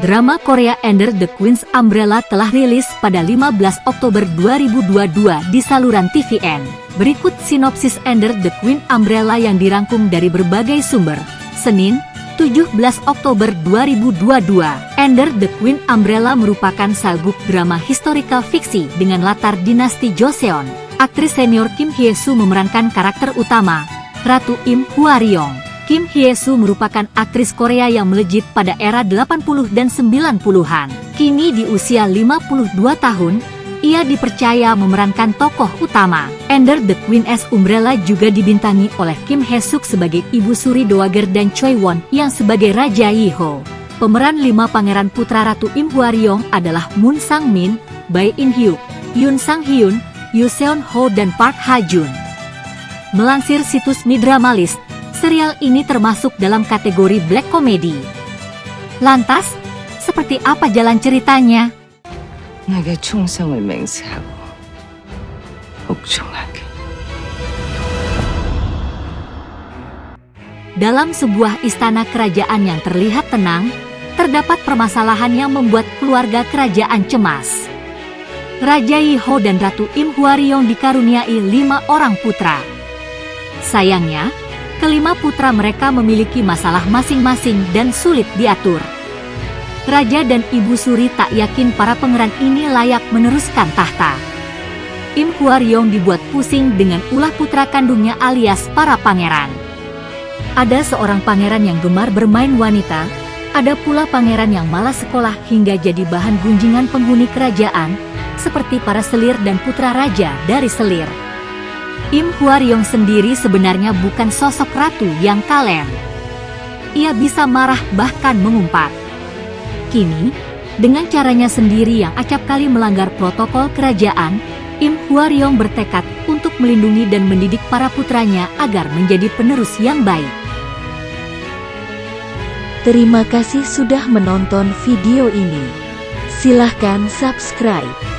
Drama Korea Ender the Queen's Umbrella telah rilis pada 15 Oktober 2022 di saluran TVN. Berikut sinopsis Ender the Queen Umbrella yang dirangkum dari berbagai sumber. Senin, 17 Oktober 2022, Ender the Queen Umbrella merupakan sabuk drama historical fiksi dengan latar dinasti Joseon. Aktris senior Kim Hye-soo memerankan karakter utama, Ratu Im Hwaryong. Kim Hye-soo merupakan aktris Korea yang melejit pada era 80 dan 90-an. Kini di usia 52 tahun, ia dipercaya memerankan tokoh utama. Ender the Queen S. Umbrella juga dibintangi oleh Kim Hye-suk sebagai Ibu Suri Dowager dan Choi Won yang sebagai Raja Yiho. Pemeran lima pangeran putra Ratu Im Hwaryong adalah Moon Sang Min, Bae In Hyuk, Yoon Sang Hyun, Yoo Seon Ho dan Park Ha Jun. Melansir situs Midramalist, serial ini termasuk dalam kategori black comedy. Lantas, seperti apa jalan ceritanya? 내게 충성을 맹세하고 복종하게. Dalam sebuah istana kerajaan yang terlihat tenang, terdapat permasalahan yang membuat keluarga kerajaan cemas. Raja Yiho dan Ratu Im Hwaryong dikaruniai lima orang putra. Sayangnya, kelima putra mereka memiliki masalah masing-masing dan sulit diatur. Raja dan Ibu Suri tak yakin para pangeran ini layak meneruskan tahta. Im Hwaryong dibuat pusing dengan ulah putra kandungnya alias para pangeran. Ada seorang pangeran yang gemar bermain wanita, ada pula pangeran yang malas sekolah hingga jadi bahan gunjingan penghuni kerajaan, seperti para selir dan putra raja dari selir. Im Hwaryong sendiri sebenarnya bukan sosok ratu yang kalem. Ia bisa marah bahkan mengumpat. Kini, dengan caranya sendiri yang acap kali melanggar protokol kerajaan, Im Hwaryong bertekad untuk melindungi dan mendidik para putranya agar menjadi penerus yang baik. Terima kasih sudah menonton video ini. Silahkan subscribe.